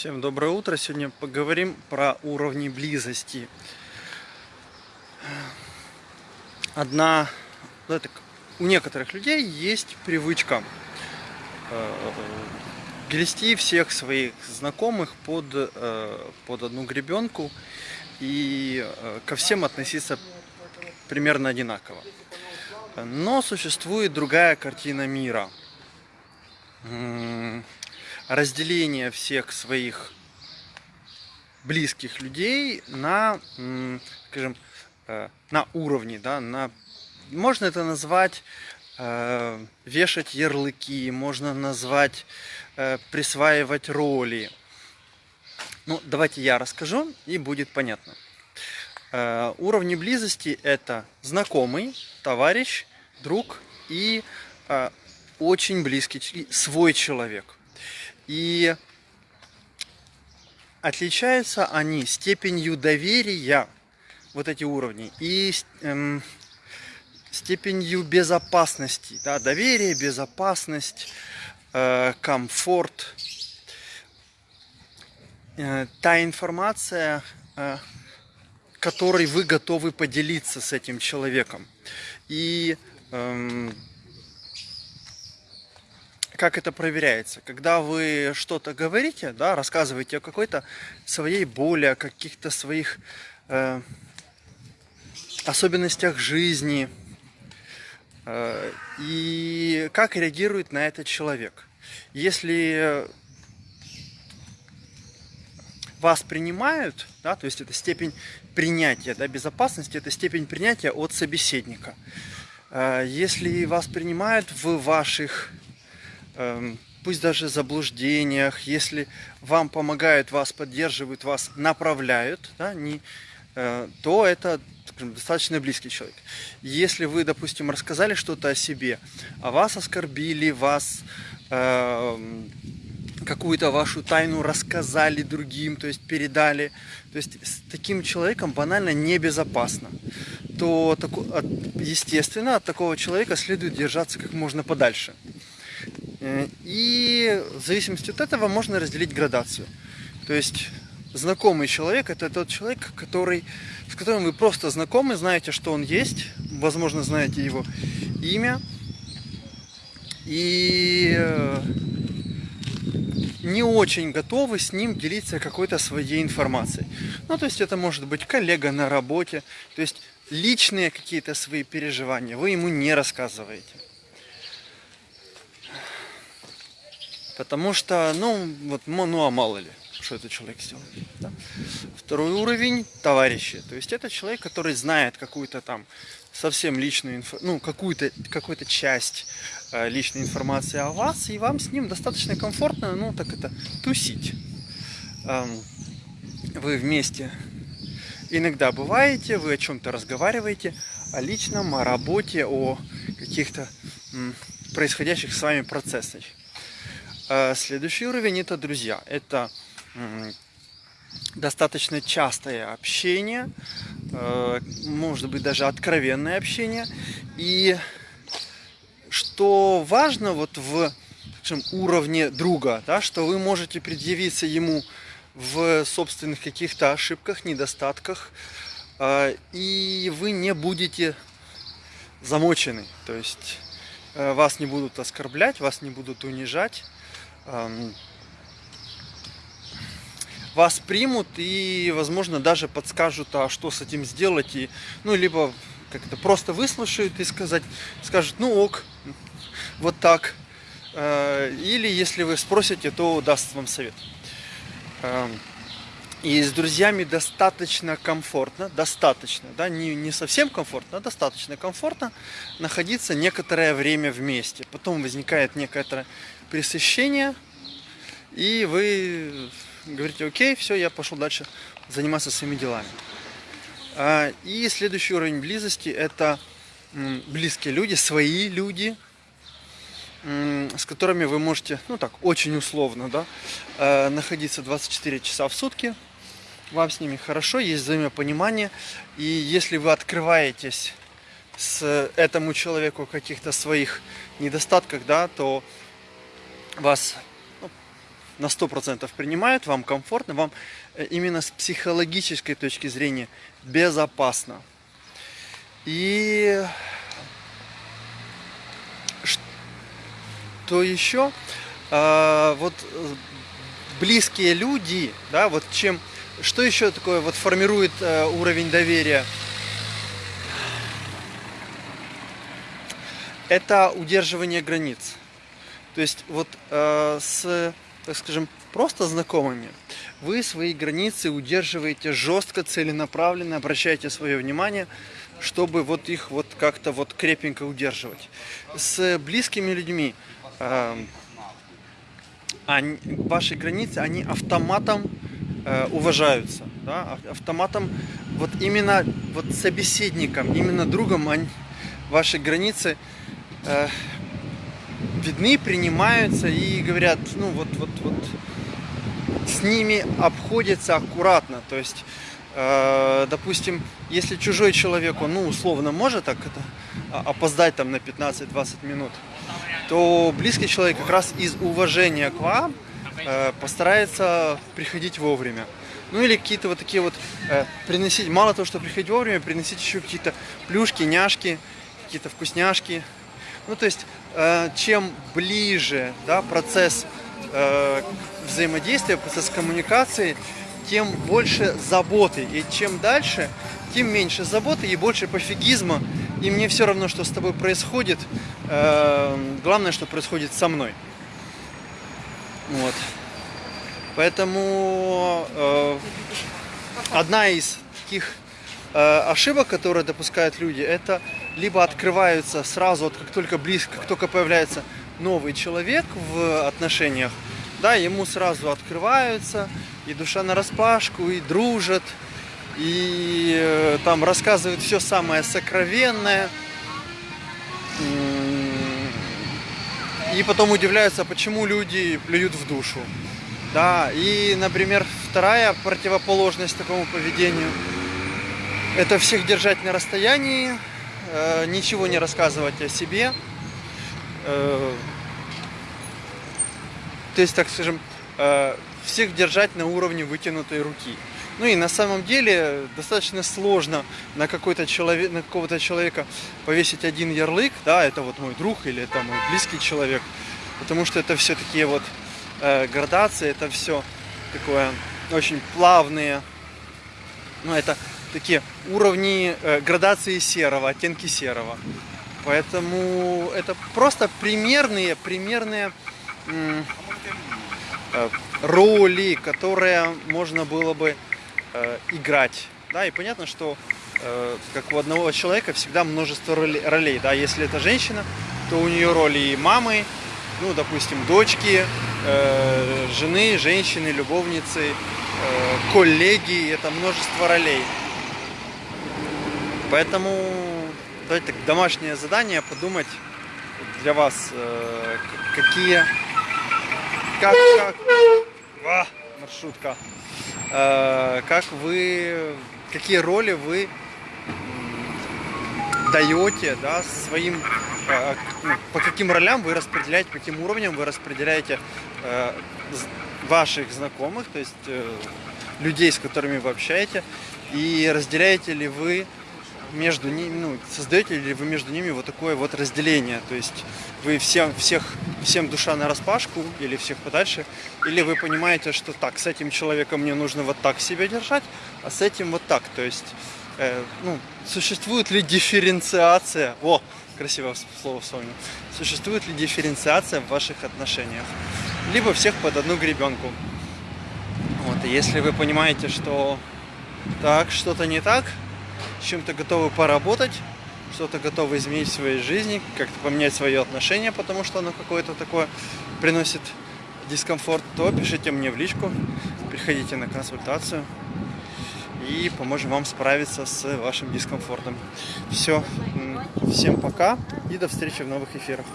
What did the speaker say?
Всем доброе утро. Сегодня поговорим про уровни близости. Одна, ну, это, у некоторых людей есть привычка э, грести всех своих знакомых под, э, под одну гребенку и э, ко всем относиться примерно одинаково. Но существует другая картина мира разделение всех своих близких людей на, скажем, э, на уровне, да, на, можно это назвать э, вешать ярлыки, можно назвать э, присваивать роли. Ну, давайте я расскажу, и будет понятно. Э, уровни близости это знакомый, товарищ, друг и э, очень близкий, свой человек. И отличаются они степенью доверия, вот эти уровни, и эм, степенью безопасности. Да, доверие, безопасность, э, комфорт. Э, та информация, э, которой вы готовы поделиться с этим человеком. И эм, как это проверяется? Когда вы что-то говорите, да, рассказываете о какой-то своей боли, о каких-то своих э, особенностях жизни, э, и как реагирует на это человек. Если вас принимают, да, то есть это степень принятия, да, безопасности, это степень принятия от собеседника. Э, если вас принимают в ваших пусть даже заблуждениях, если вам помогают, вас поддерживают, вас направляют, да, не, э, то это скажем, достаточно близкий человек. Если вы, допустим, рассказали что-то о себе, а вас оскорбили, вас э, какую-то вашу тайну рассказали другим, то есть передали, то есть с таким человеком банально небезопасно, то, естественно, от такого человека следует держаться как можно подальше. Э, и в зависимости от этого можно разделить градацию. То есть знакомый человек это тот человек, который, с которым вы просто знакомы, знаете, что он есть, возможно, знаете его имя. И э, не очень готовы с ним делиться какой-то своей информацией. Ну, то есть это может быть коллега на работе, то есть личные какие-то свои переживания вы ему не рассказываете. Потому что, ну, вот, ну, а мало ли, что этот человек сделает. Да? Второй уровень – товарищи. То есть это человек, который знает какую-то там совсем личную инфo, ну, какую-то какую-то часть э, личной информации о вас, и вам с ним достаточно комфортно, ну, так это, тусить. Эм, вы вместе иногда бываете, вы о чем-то разговариваете, о личном, о работе, о каких-то происходящих с вами процессах. Э, следующий уровень это друзья. Это достаточно частое общение, э, может быть даже откровенное общение. И что важно вот в скажем, уровне друга, да, что вы можете предъявиться ему в собственных каких-то ошибках, недостатках, э, и вы не будете замочены. То есть вас не будут оскорблять, вас не будут унижать вас примут и, возможно, даже подскажут, а что с этим сделать. И, ну, либо как-то просто выслушают и сказать, скажут, ну ок, вот так. Э, или если вы спросите, то даст вам совет. И с друзьями достаточно комфортно, достаточно, да, не, не совсем комфортно, а достаточно комфортно находиться некоторое время вместе. Потом возникает некоторое пресыщение, и вы говорите, окей, все, я пошел дальше заниматься своими делами. А, и следующий уровень близости – это близкие люди, свои люди, с которыми вы можете, ну так, очень условно, да, э, находиться 24 часа в сутки. Вам с ними хорошо, есть взаимопонимание. И если вы открываетесь с этому человеку каких-то своих недостатках, да, то вас на 100% принимают, вам комфортно, вам э, именно с психологической точки зрения безопасно. И что еще? А, вот э, близкие люди, да, вот чем, что еще такое вот формирует э, уровень доверия? Это удерживание границ. То есть вот э, с, так скажем, просто знакомыми вы свои границы удерживаете жестко, целенаправленно, обращаете свое внимание, чтобы вот их вот как-то вот крепенько удерживать. С близкими людьми э, они, ваши границы, они автоматом э, уважаются, да? автоматом вот именно вот собеседником, именно другом они, ваши границы э, видны, принимаются и говорят, ну вот, вот, вот, с ними обходится аккуратно. То есть, э, допустим, если чужой человек, он, ну, условно может так это, а, опоздать там на 15-20 минут, то близкий человек как раз из уважения к вам э, постарается приходить вовремя. Ну или какие-то вот такие вот э, приносить, мало того, что приходить вовремя, приносить еще какие-то плюшки, няшки, какие-то вкусняшки. Ну то есть Э, чем ближе да, процесс э, взаимодействия, процесс коммуникации, тем больше заботы. И чем дальше, тем меньше заботы и больше пофигизма. И мне все равно, что с тобой происходит. Э, главное, что происходит со мной. Вот. Поэтому одна из таких ошибок, которые допускают люди, это либо открываются сразу, вот как только близко, как только появляется новый человек в отношениях, да, ему сразу открываются, и душа на распашку, и дружат, и э, там рассказывают все самое сокровенное. И потом удивляются, почему люди плюют в душу. Да, и, например, вторая противоположность такому поведению – это всех держать на расстоянии, э, ничего не рассказывать о себе. Э, то есть, так скажем, э, всех держать на уровне вытянутой руки. Ну и на самом деле достаточно сложно на какой-то человек, на какого-то человека повесить один ярлык, да, это вот мой друг или это мой близкий человек, потому что это все такие вот э, градации, это все такое очень плавные, ну это такие уровни э, градации серого, оттенки серого. Поэтому это просто примерные, примерные э, роли, которые можно было бы э, играть. Да, и понятно, что э, как у одного человека всегда множество ролей. Да, если это женщина, то у нее роли и мамы, ну, допустим, дочки, э, жены, женщины, любовницы, э, коллеги, это множество ролей. Поэтому давайте домашнее задание подумать для вас, э, какие, как, как, а, маршрутка, э, как вы, какие роли вы даете, да, своим, э, ну, по каким ролям вы распределяете, по каким уровням вы распределяете ваших знакомых, то есть людей, с которыми вы общаетесь, и разделяете ли вы между ними, ну, создаете ли вы между ними вот такое вот разделение? То есть вы всем, всех, всем душа на распашку или всех подальше? Или вы понимаете, что так, с этим человеком мне нужно вот так себя держать, а с этим вот так? То есть, э, ну, существует ли дифференциация? О, красивое слово вспомнил. Существует ли дифференциация в ваших отношениях? Либо всех под одну гребенку. Вот, и если вы понимаете, что так, что-то не так, чем-то готовы поработать, что-то готовы изменить в своей жизни, как-то поменять свое отношение, потому что оно какое-то такое приносит дискомфорт, то пишите мне в личку, приходите на консультацию и поможем вам справиться с вашим дискомфортом. Все, всем пока и до встречи в новых эфирах.